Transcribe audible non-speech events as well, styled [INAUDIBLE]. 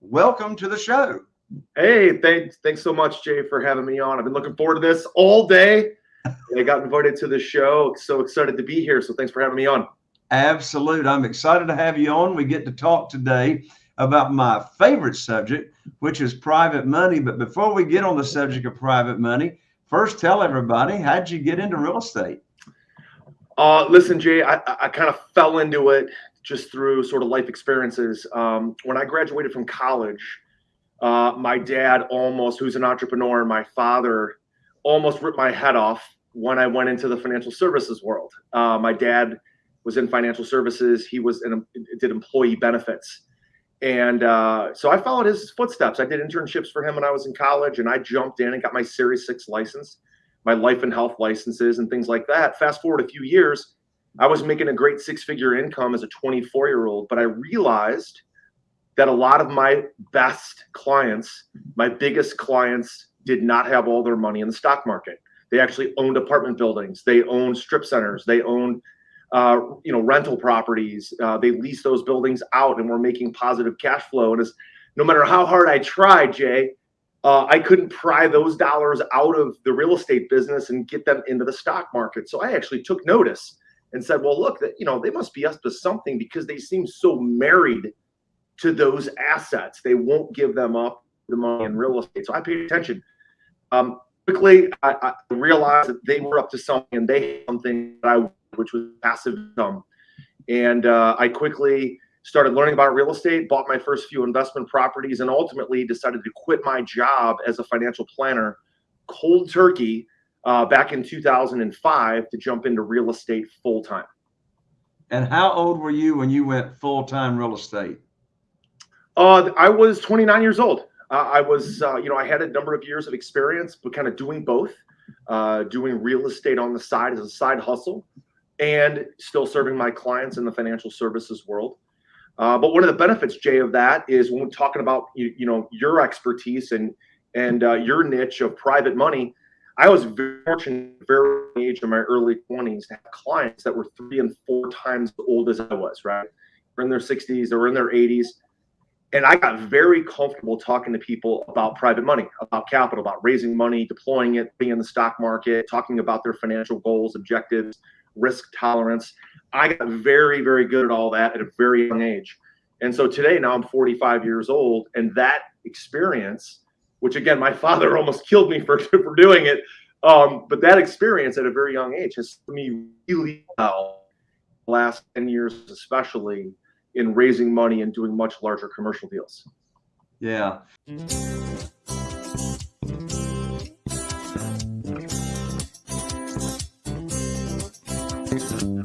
Welcome to the show. Hey, thanks, thanks so much, Jay, for having me on. I've been looking forward to this all day. [LAUGHS] I got invited to the show. So excited to be here. So thanks for having me on. Absolute. I'm excited to have you on. We get to talk today about my favorite subject, which is private money. But before we get on the subject of private money, first tell everybody how'd you get into real estate? Uh, listen, Jay, I, I kind of fell into it just through sort of life experiences. Um, when I graduated from college, uh, my dad almost, who's an entrepreneur, my father almost ripped my head off when I went into the financial services world. Uh, my dad was in financial services. He was in did employee benefits, and uh, so I followed his footsteps. I did internships for him when I was in college, and I jumped in and got my Series Six license, my life and health licenses, and things like that. Fast forward a few years, I was making a great six figure income as a 24 year old, but I realized that a lot of my best clients, my biggest clients, did not have all their money in the stock market. They actually owned apartment buildings. They owned strip centers. They owned, uh, you know, rental properties. Uh, they lease those buildings out and we're making positive cash flow. And as no matter how hard I tried, Jay, uh, I couldn't pry those dollars out of the real estate business and get them into the stock market. So I actually took notice and said, "Well, look, that you know, they must be up to something because they seem so married to those assets. They won't give them up the money in real estate." So I paid attention. Um, quickly, I, I, realized that they were up to something, and they had something that I, which was passive income, and uh, I quickly started learning about real estate, bought my first few investment properties, and ultimately decided to quit my job as a financial planner, cold turkey uh, back in 2005 to jump into real estate full time. And how old were you when you went full time real estate? Uh, I was 29 years old. Uh, I was, uh, you know, I had a number of years of experience, but kind of doing both, uh, doing real estate on the side as a side hustle, and still serving my clients in the financial services world. Uh, but one of the benefits, Jay, of that is when we're talking about you, you know your expertise and and uh, your niche of private money I was very fortunate, very age in my early 20s to have clients that were three and four times as old as I was, right? They're in their 60s, they were in their 80s. And I got very comfortable talking to people about private money, about capital, about raising money, deploying it, being in the stock market, talking about their financial goals, objectives, risk tolerance. I got very, very good at all that at a very young age. And so today, now I'm 45 years old, and that experience which again, my [LAUGHS] father almost killed me for, [LAUGHS] for doing it. Um, but that experience at a very young age has me really well last 10 years, especially in raising money and doing much larger commercial deals. Yeah. Peace.